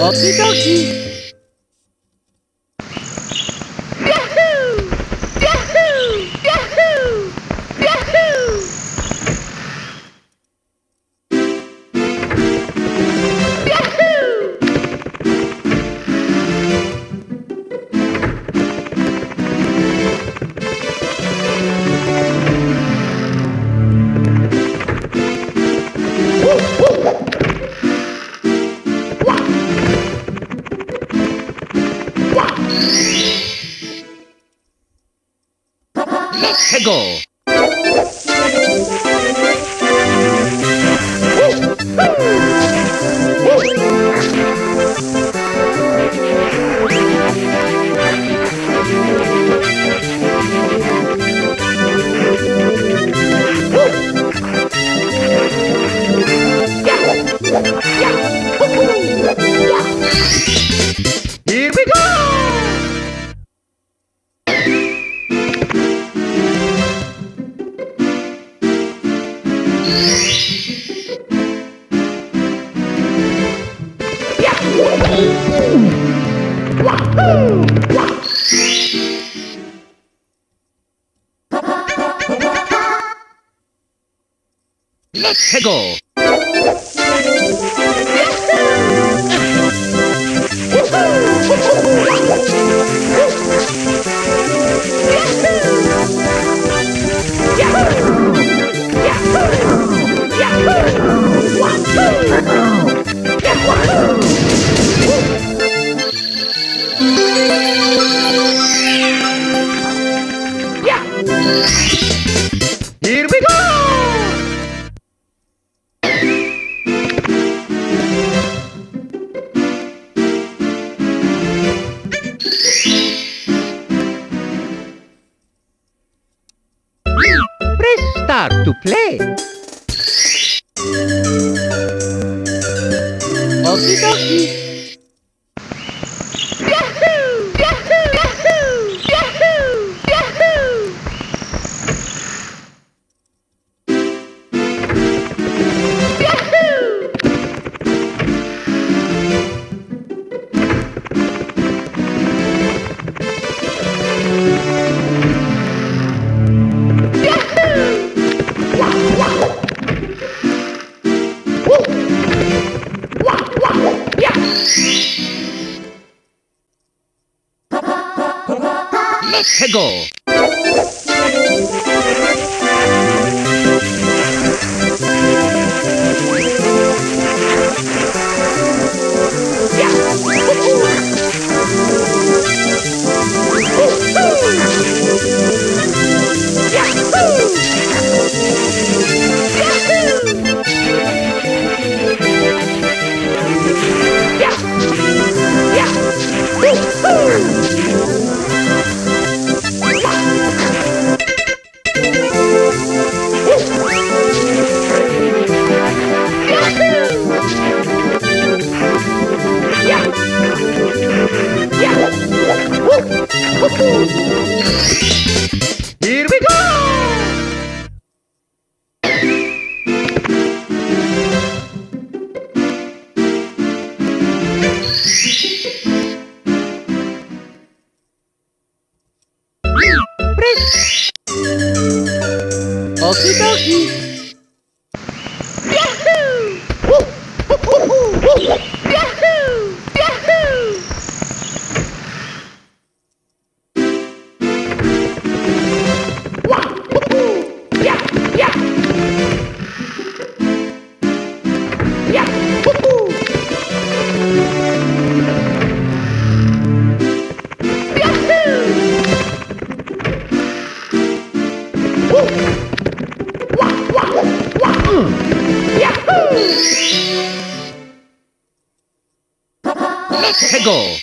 Obrigado. Let's go. Here play. Yahoo! Let's go.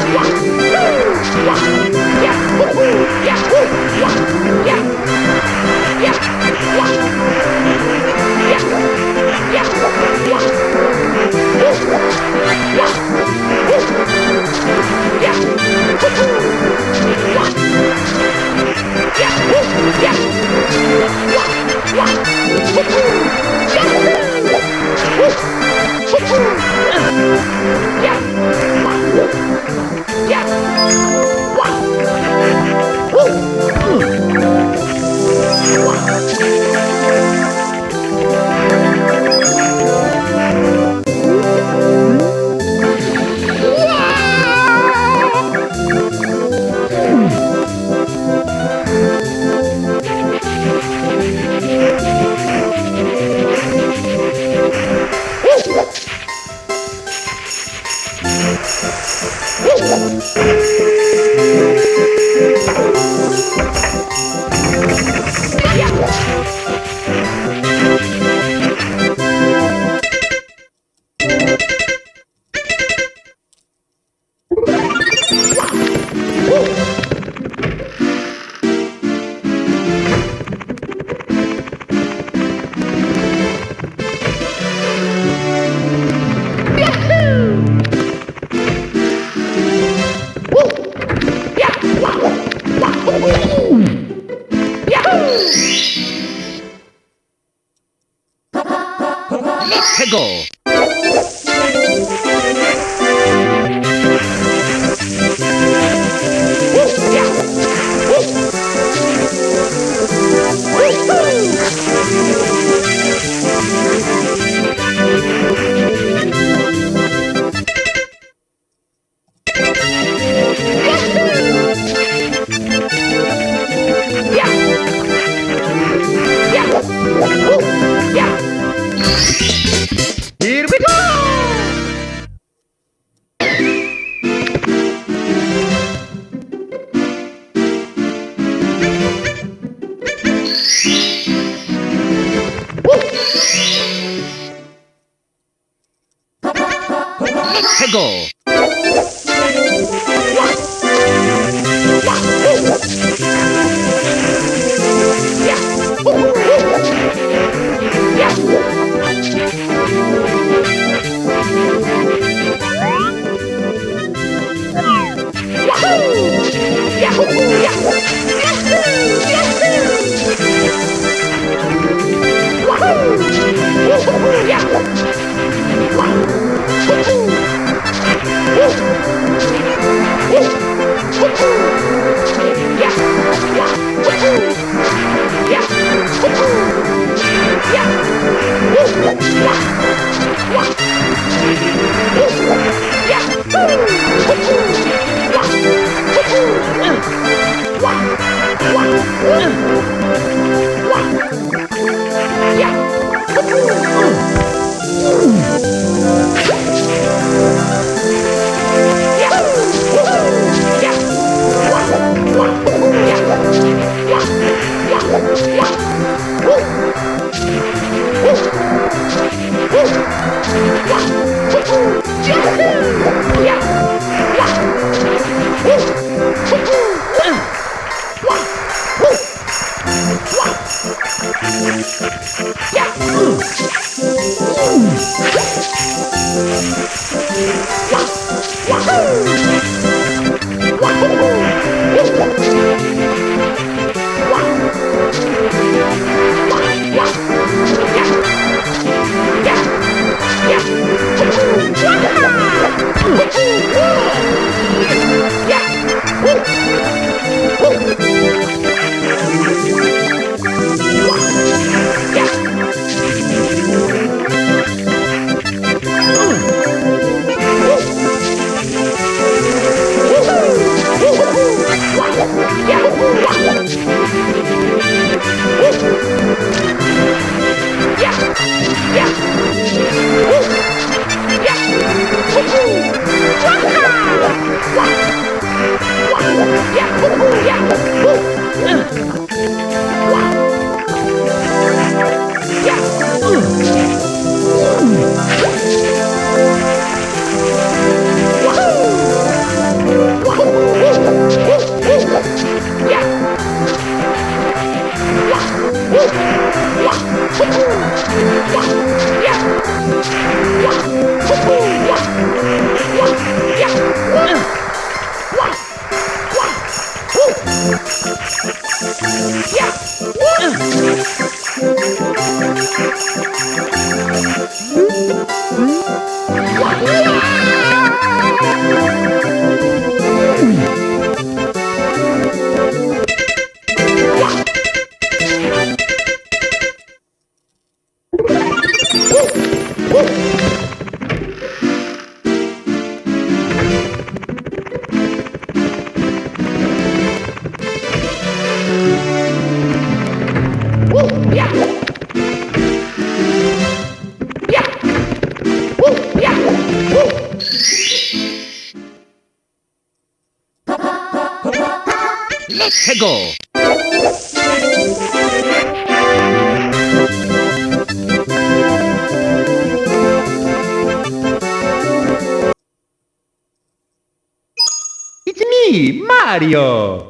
Yeah. What? Let's go. It's me, Mario!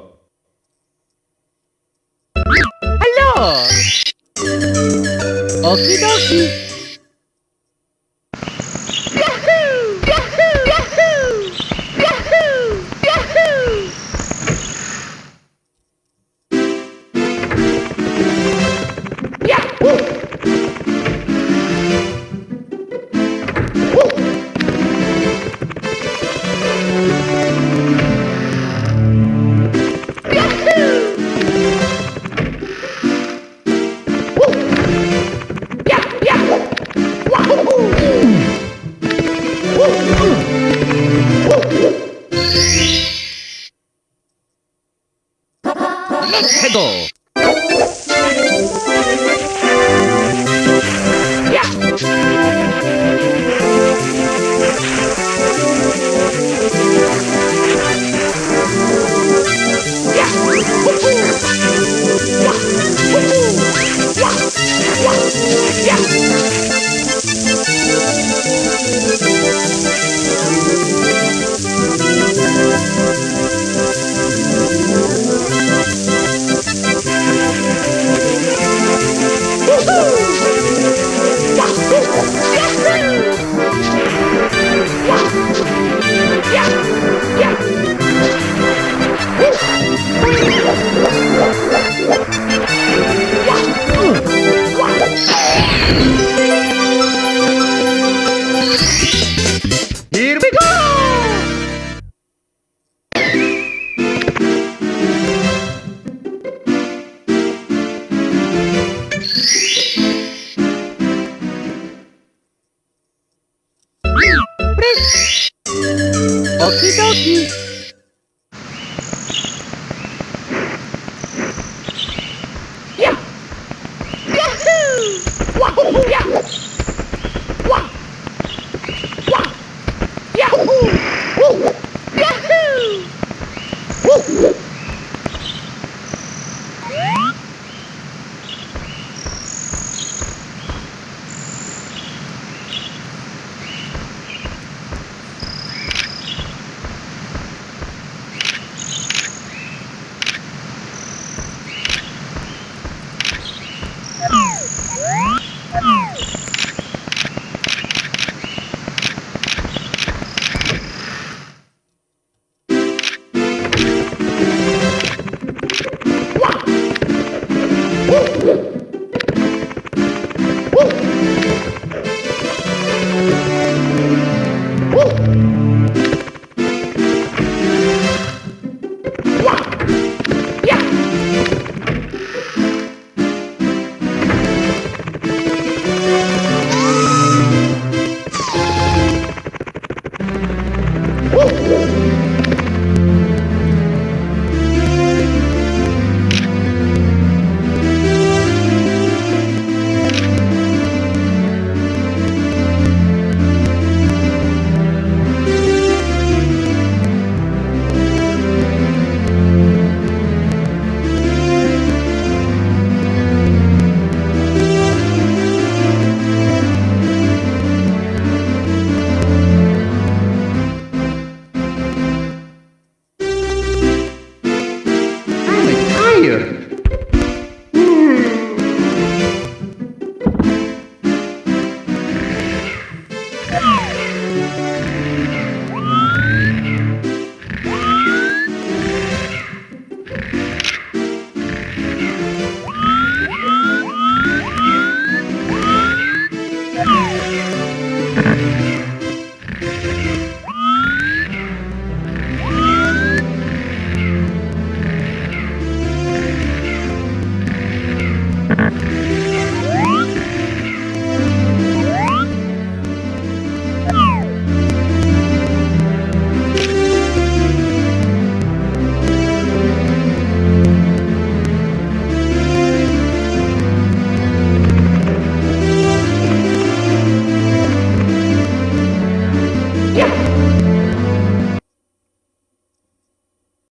Go. Dokie. here.